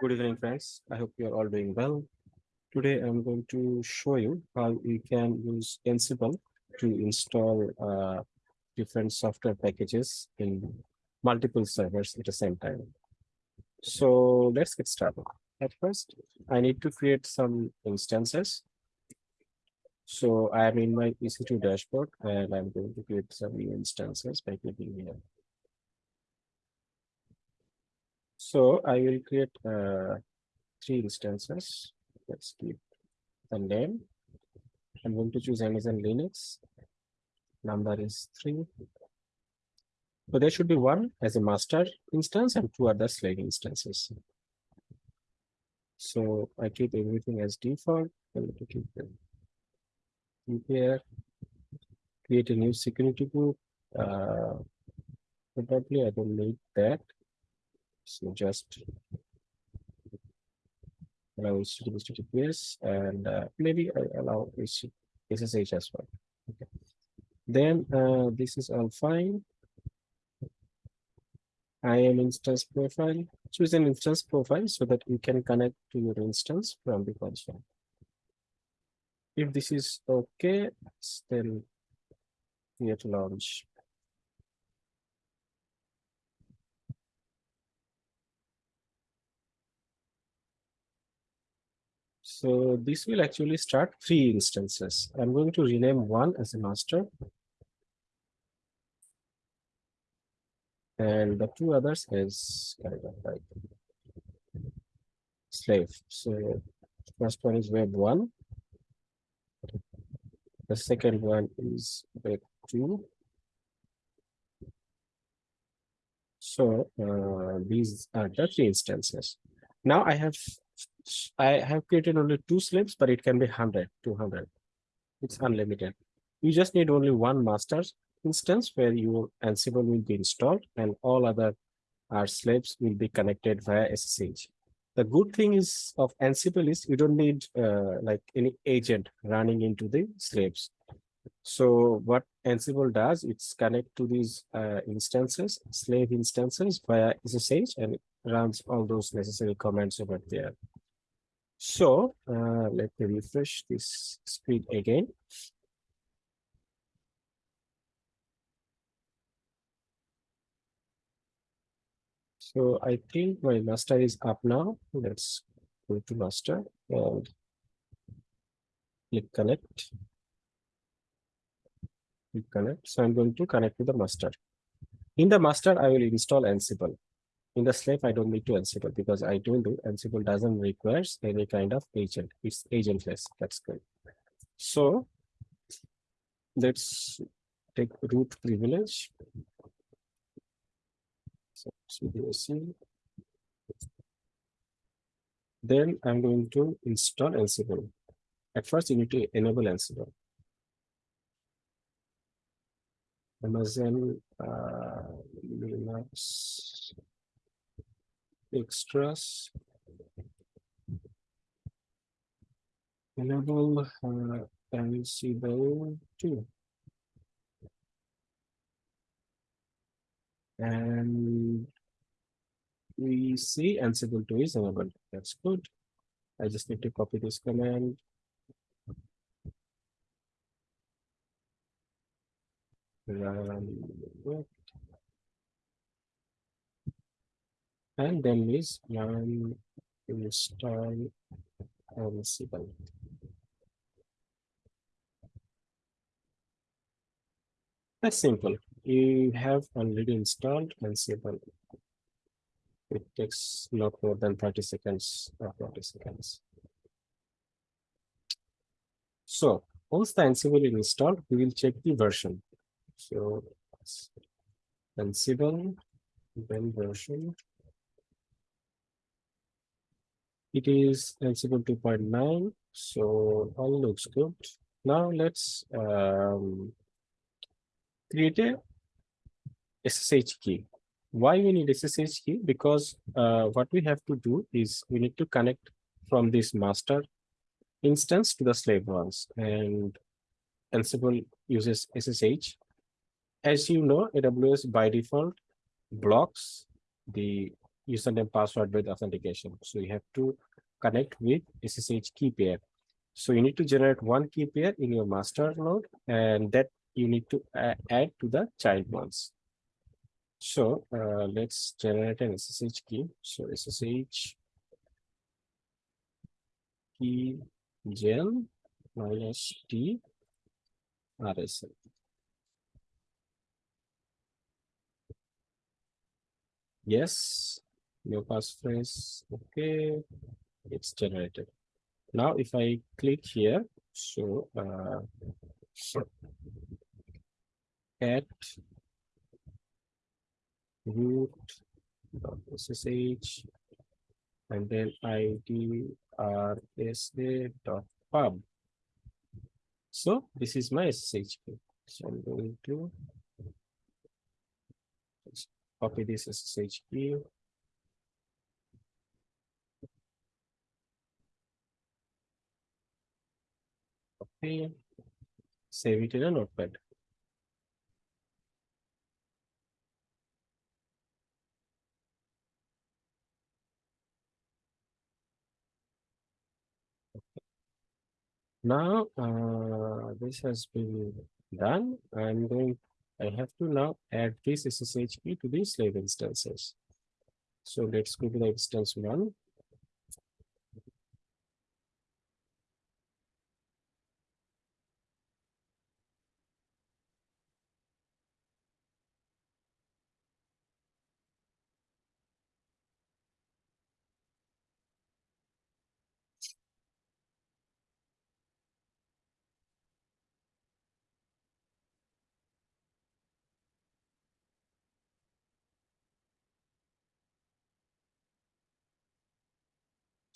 Good evening, friends. I hope you are all doing well. Today, I'm going to show you how you can use Ansible to install uh, different software packages in multiple servers at the same time. So let's get started. At first, I need to create some instances. So I am in my EC2 dashboard and I'm going to create some new instances by clicking here. So I will create uh, three instances. Let's keep the name. I'm going to choose Amazon Linux. Number is three. So there should be one as a master instance and two other slave instances. So I keep everything as default. I'm going to keep them here. Create a new security group. Uh, probably I don't need that. So just allow HTTPS and uh, maybe I allow SSH as well. Okay. Then uh, this is all fine. IAM instance profile. Choose an instance profile so that you can connect to your instance from the console. If this is okay, then create launch. So this will actually start three instances. I'm going to rename one as a master. And the two others as kind of like slave. So first one is web one. The second one is web two. So uh, these are the three instances. Now I have I have created only two slaves, but it can be 100, 200. It's unlimited. You just need only one master instance where your Ansible will be installed and all other our slaves will be connected via SSH. The good thing is of Ansible is you don't need uh, like any agent running into the slaves. So what Ansible does, it's connect to these uh, instances, slave instances via SSH and runs all those necessary commands over there. So uh, let me refresh this screen again. So I think my master is up now. Let's go to master and click connect. Click connect. So I'm going to connect to the master. In the master, I will install Ansible. In the slave, I don't need to Ansible because I told you Ansible doesn't require any kind of agent. It's agentless. That's good. So let's take root privilege. So CDSC. Then I'm going to install Ansible. At first, you need to enable Ansible. Amazon uh, Linux extras. Enable uh, Ansible 2 and we see Ansible 2 is enabled that's good. I just need to copy this command. Run and then is run install Ansible. That's simple. You have already installed Ansible. It takes not more than 30 seconds or 40 seconds. So once the Ansible is installed, we will check the version. So Ansible, then version It is Ansible 2.9, so all looks good. Now let's um, create a SSH key. Why we need SSH key? Because uh, what we have to do is we need to connect from this master instance to the slave ones and Ansible uses SSH. As you know, AWS by default blocks the username password with authentication. So you have to connect with SSH key pair. So you need to generate one key pair in your master node and that you need to add to the child ones. So uh, let's generate an SSH key. So SSH key gen minus T RSA. Yes, your passphrase. Okay, it's generated. Now, if I click here, so uh, at root ssh and then id rsa dot pub. So this is my SSH key. So I'm going to copy this SSH key. Save it in a notepad. Now, uh, this has been done. I'm going, I have to now add this SSH key to the slave instances. So let's go to the instance one.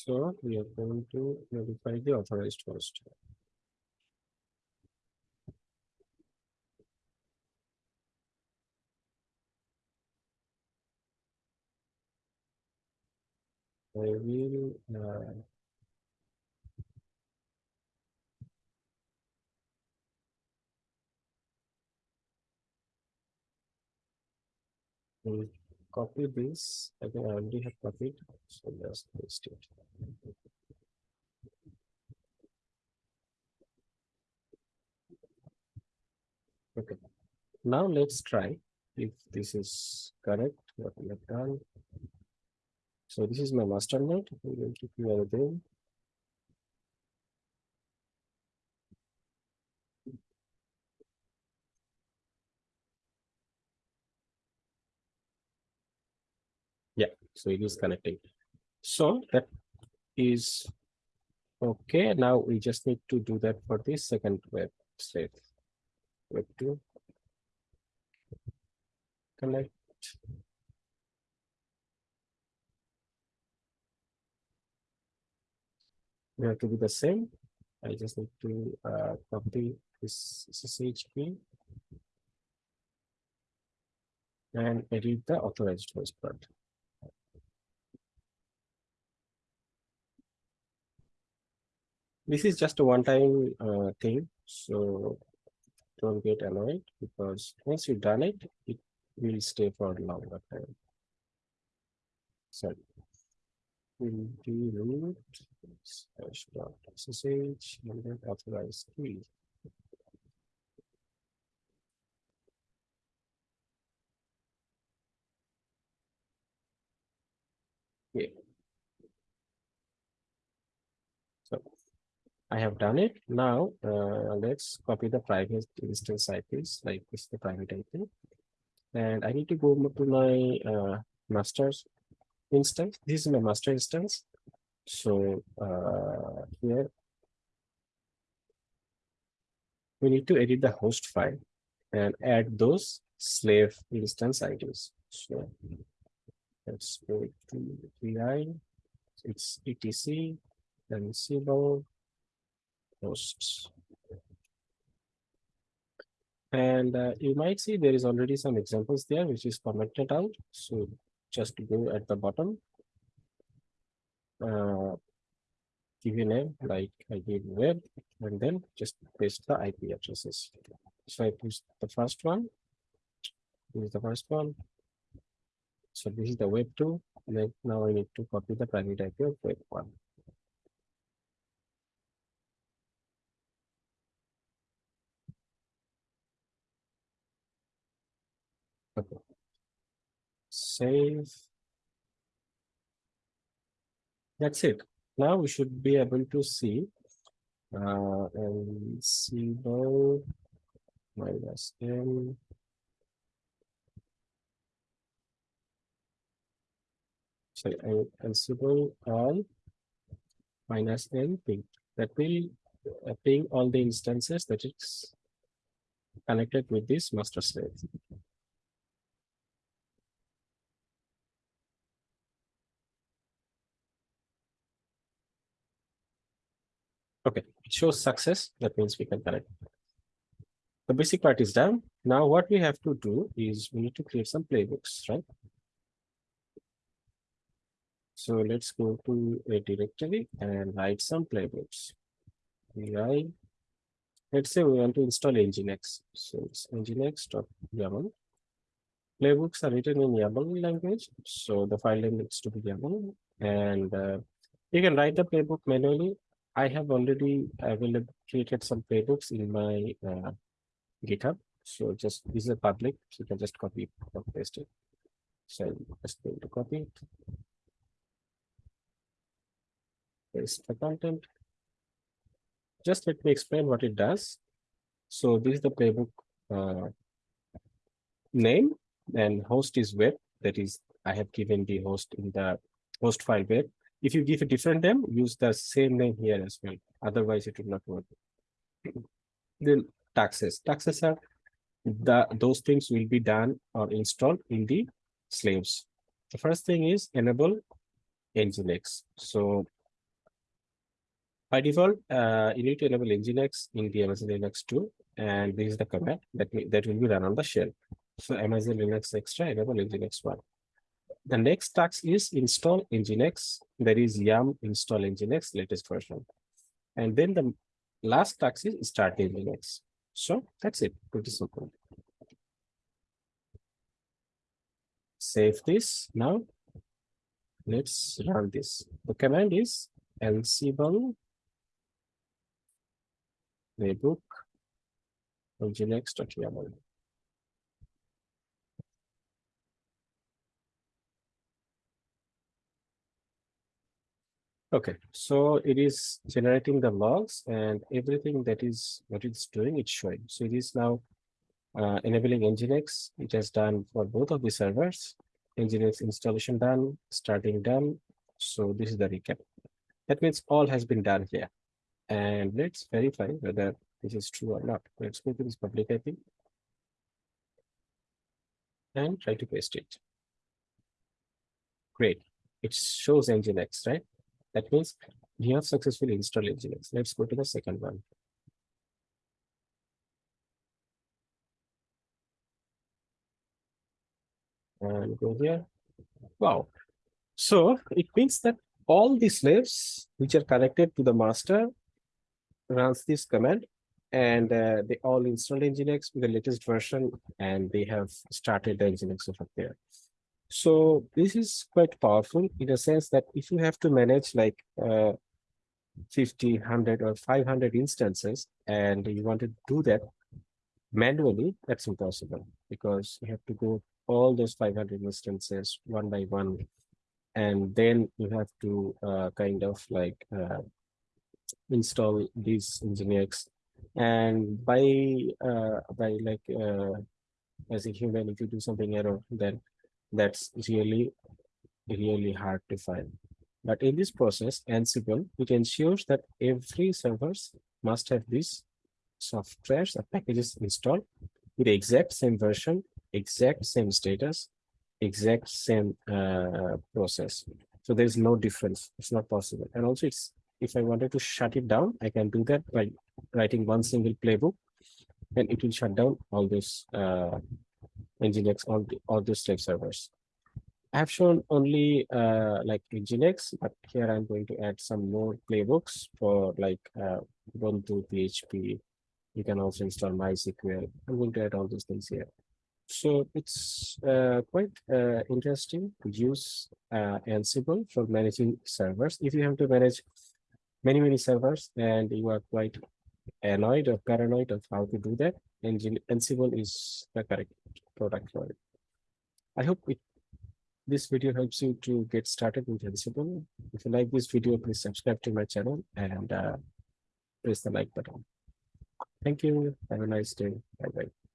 So we are going to notify the authorized host. I will uh, will copy this. I think I already have copied, so just paste it. Okay, now let's try if this is correct, what we have done. So this is my master node. I'm going to clear again. Yeah, so it is connecting. So that is okay. Now we just need to do that for this second website. Web two connect. We have to do the same. I just need to uh, copy this SSH key and edit the authorized host part. This is just a one-time uh, thing, so don't get annoyed because once you've done it, it will stay for a longer time. So we'll do root slash dot ssh and then authorize key. Okay. So I have done it. Now uh, let's copy the private instance IPs like this the private IP. And I need to go to my uh, master's instance. This is my master instance. So uh, here we need to edit the host file and add those slave instance IDs. So let's go to VI. It's etc then Cbo posts. And uh, you might see there is already some examples there, which is commented out. So just go at the bottom, uh, give a name, like I gave web, and then just paste the IP addresses. So I paste the first one. This is the first one. So this is the web 2. Then now I need to copy the private IP of web 1. Save. That's it. Now we should be able to see uh and see minus n sorry, consider all minus n ping that will uh, ping all the instances that it's connected with this master slave. Okay, it shows success. That means we can connect. The basic part is done. Now what we have to do is we need to create some playbooks, right? So let's go to a directory and write some playbooks. Write, let's say we want to install Nginx. So it's nginx.yaml. Playbooks are written in YAML language. So the file name needs to be YAML. And uh, you can write the playbook manually I have already available created some playbooks in my uh, GitHub. So just this is a public, so you can just copy and paste it. So I'm just going to copy it. Paste the content. Just let me explain what it does. So this is the playbook uh, name and host is web. That is, I have given the host in the host file web if you give a different name, use the same name here as well. Otherwise, it will not work. then tasks. Tasks are the those things will be done or installed in the slaves. The first thing is enable Nginx. So by default, uh, you need to enable Nginx in the Amazon Linux 2, and this is the command that, that will be run on the shell. So Amazon Linux Extra enable Nginx 1. The next task is install Nginx. There is yum install Nginx latest version. And then the last task is start Nginx. So that's it, pretty simple. Save this now. Let's run this. The command is ansible playbook nginx.yaml. Okay, so it is generating the logs and everything that is what it's doing, it's showing. So it is now uh, enabling Nginx. It has done for both of the servers. Nginx installation done, starting done. So this is the recap. That means all has been done here. And let's verify whether this is true or not. Let's go to this public IP and try to paste it. Great. It shows Nginx, right? That means we have successfully installed Nginx. Let's go to the second one. And go here. Wow. So it means that all the slaves which are connected to the master runs this command and uh, they all installed Nginx with the latest version and they have started the Nginx over there. So this is quite powerful in a sense that if you have to manage like uh, 50, 100 or 500 instances and you want to do that manually, that's impossible because you have to go all those 500 instances one by one. And then you have to uh, kind of like uh, install these Nginx. And by uh, by like uh, as a human, if you do something error, then that's really, really hard to find. But in this process, Ansible, it ensures that every servers must have these softwares or packages installed with the exact same version, exact same status, exact same uh, process. So there's no difference. It's not possible. And also it's if I wanted to shut it down, I can do that by writing one single playbook and it will shut down all those uh, Nginx all the all these slave servers. I have shown only uh, like Nginx, but here I'm going to add some more playbooks for like uh, Ubuntu, PHP. You can also install MySQL. I'm going to add all those things here. so it's uh, quite uh, interesting to use uh, Ansible for managing servers. If you have to manage many, many servers and you are quite annoyed or paranoid of how to do that, Ansible is the correct product for it. I hope it, this video helps you to get started with Ansible. If you like this video, please subscribe to my channel and uh, press the like button. Thank you. Have a nice day. Bye bye.